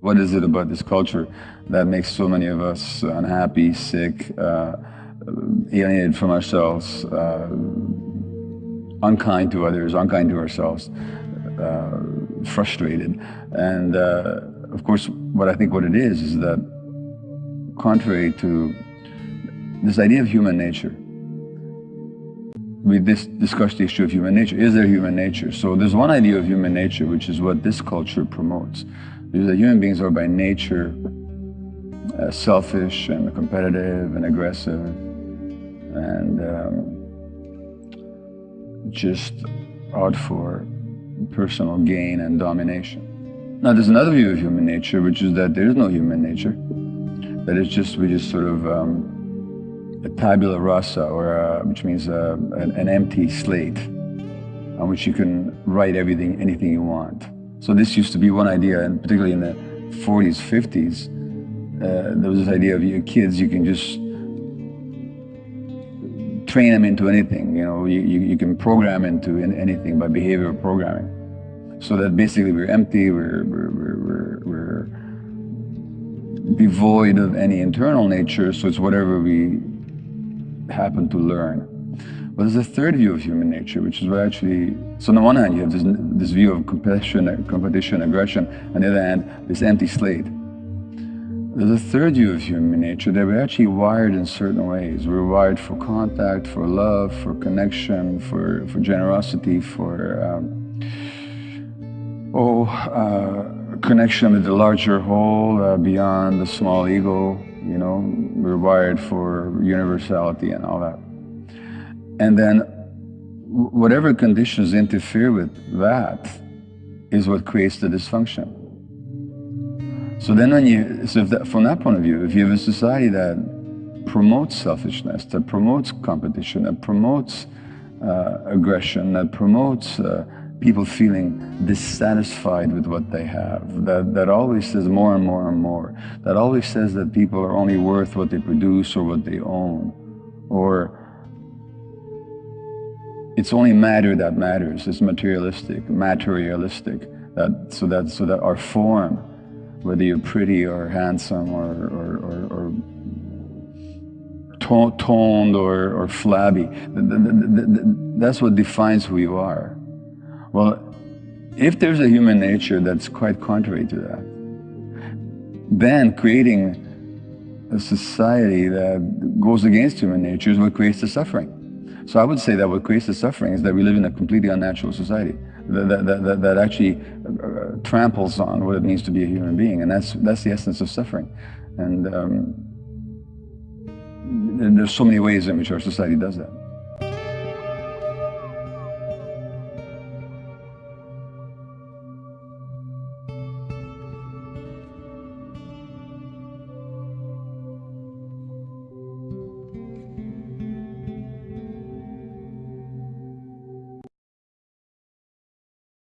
What is it about this culture that makes so many of us unhappy, sick, uh, alienated from ourselves, uh, unkind to others, unkind to ourselves, uh, frustrated? And uh, of course, what I think what it is is that contrary to this idea of human nature, we dis discussed the issue of human nature. Is there human nature? So there's one idea of human nature, which is what this culture promotes that human beings are by nature uh, selfish and competitive and aggressive and um, just out for personal gain and domination. Now there's another view of human nature, which is that there is no human nature. That it's just, we just sort of um, a tabula rasa, or uh, which means uh, an, an empty slate on which you can write everything, anything you want. So this used to be one idea, and particularly in the 40s, 50s, uh, there was this idea of your kids, you can just train them into anything, you know, you, you, you can program into anything by behavioral programming. So that basically we're empty, we're, we're, we're, we're, devoid of any internal nature, so it's whatever we happen to learn. But there's a third view of human nature, which is where actually, so on the one hand, you have this, this view of competition, competition, aggression, on the other hand, this empty slate. There's a third view of human nature that we're actually wired in certain ways. We're wired for contact, for love, for connection, for, for generosity, for um, oh, uh, connection with the larger whole, uh, beyond the small ego, you know, we're wired for universality and all that. And then whatever conditions interfere with that is what creates the dysfunction. So then when you, so that, from that point of view, if you have a society that promotes selfishness, that promotes competition, that promotes uh, aggression, that promotes uh, people feeling dissatisfied with what they have, that, that always says more and more and more, that always says that people are only worth what they produce or what they own, or it's only matter that matters. It's materialistic, materialistic. That, so, that, so that our form, whether you're pretty or handsome or, or, or, or toned or, or flabby, that's what defines who you are. Well, if there's a human nature that's quite contrary to that, then creating a society that goes against human nature is what creates the suffering. So I would say that what creates the suffering is that we live in a completely unnatural society that, that, that, that actually uh, tramples on what it means to be a human being. And that's, that's the essence of suffering. And um, there's so many ways in which our society does that.